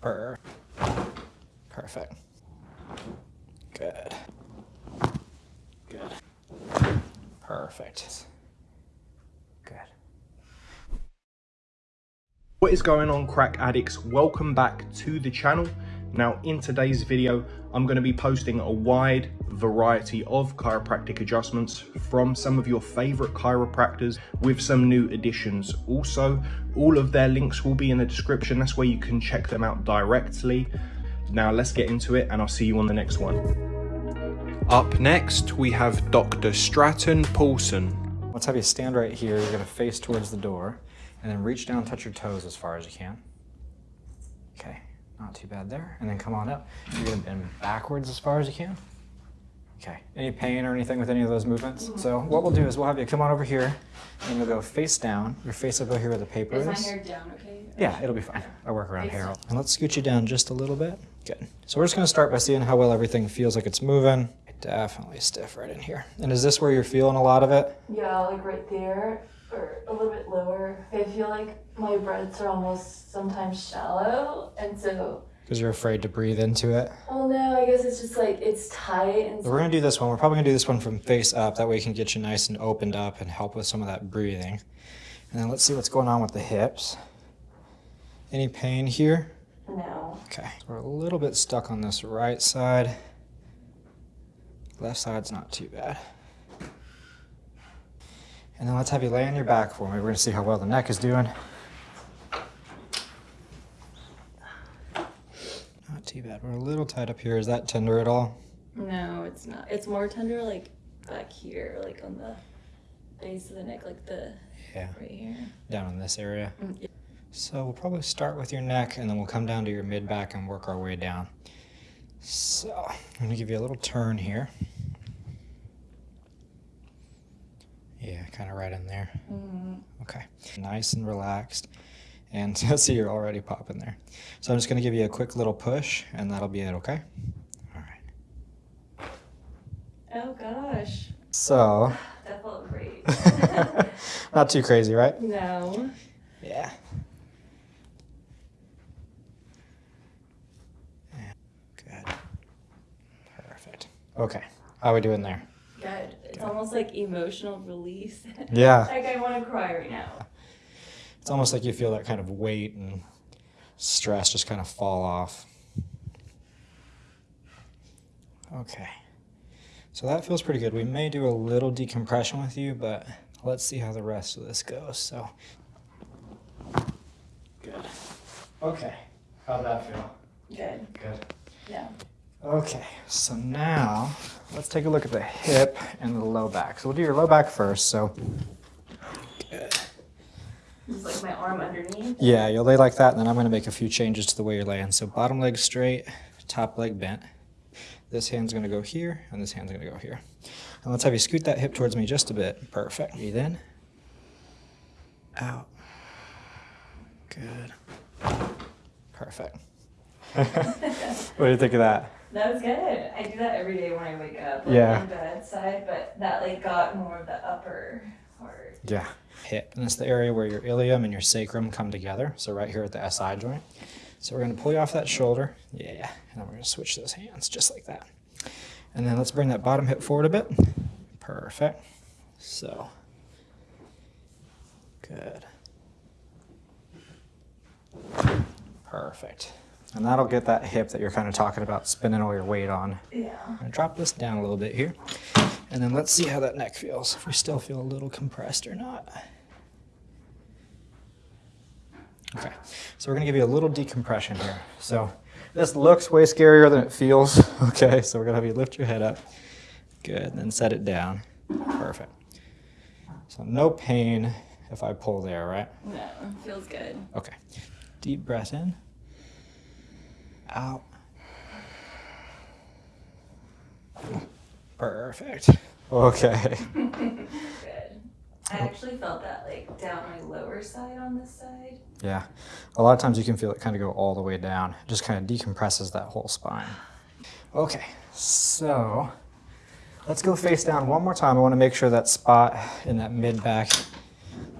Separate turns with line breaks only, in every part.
Per Perfect. Good. Good. Perfect. Good.
What is going on crack addicts? Welcome back to the channel. Now in today's video, I'm going to be posting a wide variety of chiropractic adjustments from some of your favorite chiropractors with some new additions. Also, all of their links will be in the description. That's where you can check them out directly. Now let's get into it and I'll see you on the next one. Up next, we have Dr. Stratton Paulson.
Let's have you stand right here. You're gonna face towards the door and then reach down, touch your toes as far as you can. Okay, not too bad there. And then come on up. You're gonna bend backwards as far as you can. Okay, any pain or anything with any of those movements? Mm-hmm. So what we'll do is we'll have you come on over here and we'll go face down. Your face over here where the paper is.
Is my hair down okay?
Yeah, it'll be fine. I work around hair. And let's scoot you down just a little bit. Good. So we're just gonna start by seeing how well everything feels like it's moving. Definitely stiff right in here. And is this where you're feeling a lot of it?
Yeah, like right there or a little bit lower. I feel like my breaths are almost sometimes shallow, and so
Because you're afraid to breathe into it.
well, no, I guess it's just like it's tight and
We're gonna do this one. We're probably gonna do this one from face up. That way we can get you nice and opened up and help with some of that breathing. And then let's see what's going on with the hips. Any pain here?
no.
Okay. We're a little bit stuck on this right side. Left side's not too bad. And then let's have you lay on your back for me. We're gonna see how well the neck is doing. Not too bad. We're a little tight up here. Is that tender at all?
No, it's not. It's more tender like back here, like on the base of the neck, like the
Yeah.
right here.
Down in this area.
Mm, yeah.
So we'll probably start with your neck and then we'll come down to your mid back and work our way down. So I'm gonna give you a little turn here. Yeah, kind of right in there.
Mm,
Okay. Nice and relaxed. And see, you're already popping there. So I'm just gonna give you a quick little push and that'll be it, okay? All right.
Oh gosh,
So,
that felt great.
not too crazy, right?
no.
Yeah. Yeah, Good. Perfect. Okay. How are we doing there?
It's almost like emotional release.
Yeah.
like I want to cry right now.
It's almost like you feel that kind of weight and stress just kind of fall off. Okay. So that feels pretty good. We may do a little decompression with you, but let's see how the rest of this goes. So good. Okay. How'd that feel?
Good.
Good.
Yeah.
Okay, so now let's take a look at the hip and the low back. So we'll do your low back first. So
Just like my arm underneath.
yeah, you'll lay like that, and then I'm gonna make a few changes to the way you're laying. So bottom leg straight, top leg bent. This hand's gonna go here, and this hand's gonna go here. And let's have you scoot that hip towards me just a bit. Perfect. Breathe in. Out. Good. Perfect. what do you think of that?
That was good. I do that every day when I wake up. Like
Yeah.
On bed side, but that like got more of the upper part.
Yeah. Hip. And it's the area where your ilium and your sacrum come together. So right here at the SI joint. So we're going to pull you off that shoulder. Yeah. And then we're going to switch those hands just like that. And then let's bring that bottom hip forward a bit. Perfect. So. Good. Perfect. And that'll get that hip that you're kind of talking about spinning all your weight on.
Yeah.
I'm gonna drop this down a little bit here. And then let's see how that neck feels. If we still feel a little compressed or not. Okay, so we're gonna give you a little decompression here. So this looks way scarier than it feels. Okay, so we're gonna have you lift your head up. Good, and then set it down. Perfect. So no pain if I pull there, right?
No, feels good.
Okay. Deep breath in. Out. Perfect. Okay.
Good. I oh. actually felt that like down my lower side on this side.
Yeah. A lot of times you can feel it kind of go all the way down. It just kind of decompresses that whole spine. Okay. So let's go face down one more time. I want to make sure that spot in that mid back,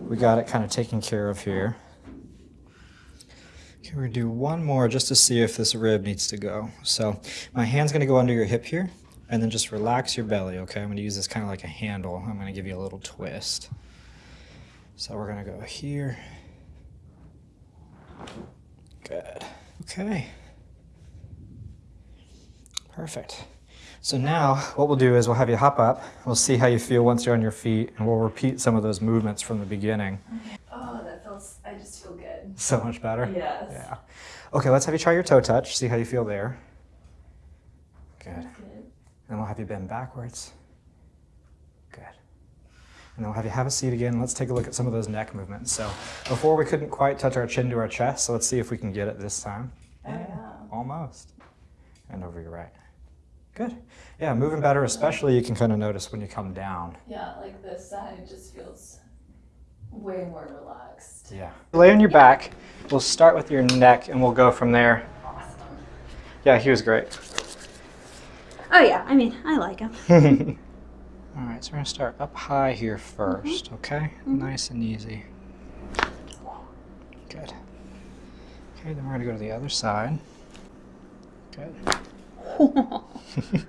we got it kind of taken care of here. Okay, we're gonna do one more just to see if this rib needs to go. So my hand's gonna go under your hip here, and then just relax your belly, okay? I'm gonna use this kind of like a handle. I'm gonna give you a little twist. So we're gonna go here. Good. Okay. Perfect. So now what we'll do is we'll have you hop up. We'll see how you feel once you're on your feet, and we'll repeat some of those movements from the beginning.
Oh, that feels. I just feel good.
So much better.
Yes.
Yeah. Okay, let's have you try your toe touch. See how you feel there. Good.
Good.
And we'll have you bend backwards. Good. And then we'll have you have a seat again. Let's take a look at some of those neck movements. So before we couldn't quite touch our chin to our chest, so let's see if we can get it this time.
Oh, yeah.
Almost. And over your right. Good. Yeah, moving better, especially you can kind of notice when you come down.
Yeah, like this side just feels way more relaxed.
Yeah. Lay on your back. We'll start with your neck and we'll go from there.
Awesome.
Yeah, he was great.
Oh yeah, I mean, I like him.
All right, so we're gonna start up high here mm-hmm. 1st okay? Mm-hmm. Nice and easy. Good. Okay, then we're gonna go to the other side. Good.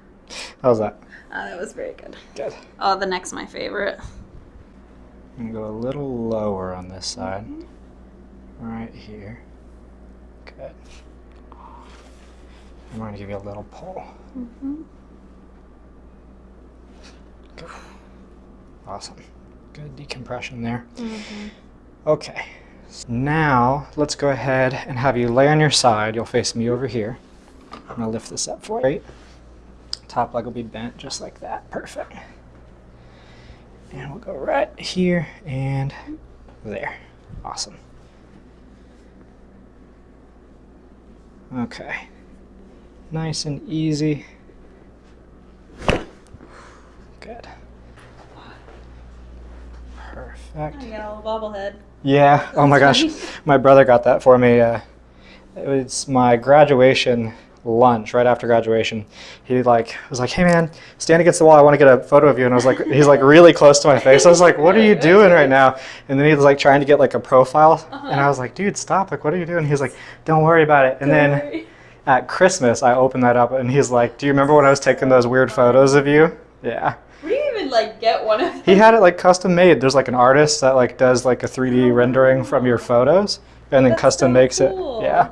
How's that?
Oh, that was very good.
Good.
Oh, the neck's my favorite.
I'm go a little lower on this side. Right here. Good. I'm gonna give you a little pull. Mm-hmm. Good. Awesome. Good decompression there. Mm-hmm. Okay. So now let's go ahead and have you lay on your side. You'll face me over here. I'm gonna lift this up for you. Top leg will be bent just like that. Perfect. And we'll go right here and there. Awesome. Okay. Nice and easy. Good. Perfect.
I got a little bobblehead.
Yeah. Oh my gosh. My brother got that for me. Uh, it was my graduation lunch right after graduation. He like was like, "Hey man, stand against the wall. I want to get a photo of you." And I was like, he's like really close to my face. I was like, "What are you doing right now?" And then he was like trying to get like a profile, and I was like, "Dude, stop! Like, what are you doing?" He's like, "Don't worry about it." And then at Christmas, I opened that up, and he's like, "Do you remember when I was taking those weird photos of you?" Yeah.
Where do you even like get one of
He had it like custom made. There's like an artist that like does like a 3D rendering from your photos and then
That's
custom
so
makes
cool.
it. Yeah.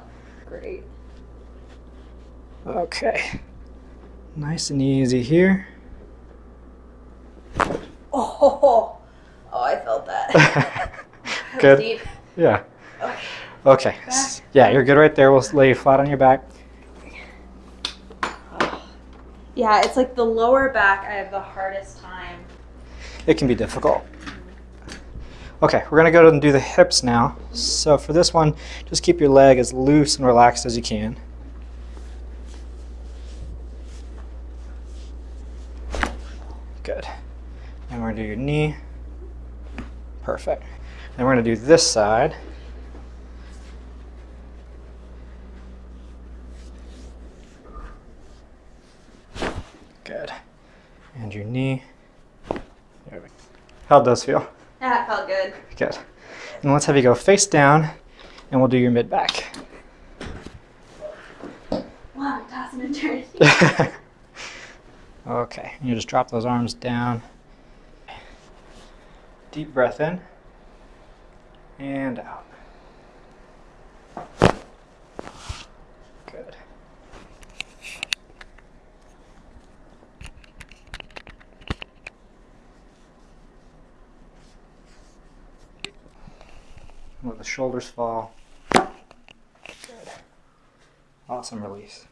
Okay. Nice and easy here.
Oh, oh, I felt that.
Good.
Deep.
Yeah.
Okay.
Okay. Yeah, you're good right there. We'll lay you flat on your back.
Yeah, it's like the lower back. I have the hardest time.
It can be difficult. Okay, we're gonna go and do the hips now. So for this one, just keep your leg as loose and relaxed as you can. Good. And we're gonna do your knee. Perfect. Then we're gonna do this side. Good. And your knee. There we go. How'd those feel?
Yeah, it felt good.
Good. And let's have you go face down, and we'll do your mid back.
Wow, tossing and turning.
Okay, you just drop those arms down. Deep breath in and out. Good. Let the shoulders fall. Good. Awesome release.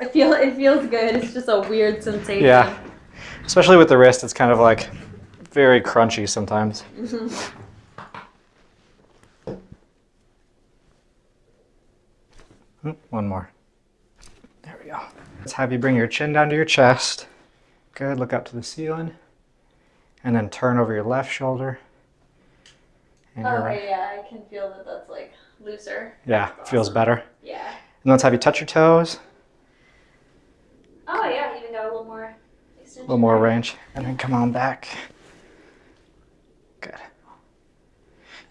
I feel it feels good. It's just a weird sensation.
Yeah. Especially with the wrist, it's kind of like very crunchy sometimes. Mm-hmm. Oop, One more. There we go. Let's have you bring your chin down to your chest. Good. Look up to the ceiling. And then turn over your left shoulder. And your oh,
right. Yeah, I can feel that that's like looser.
Yeah, feels better.
Yeah.
And let's have you touch your toes.
Oh yeah, even got a little more extension.
A little more range. And then come on back. Good.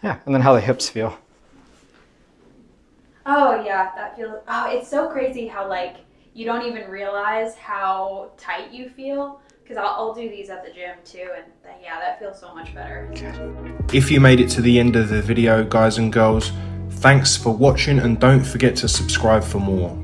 Yeah, and then how the hips feel.
Oh yeah, that feels. Oh, it's so crazy how like you don't even realize how tight you feel. Because I'll, I'll do these at the gym too, and th- yeah, that feels so much better.
If you made it to the end of the video, guys and girls, thanks for watching and don't forget to subscribe for more.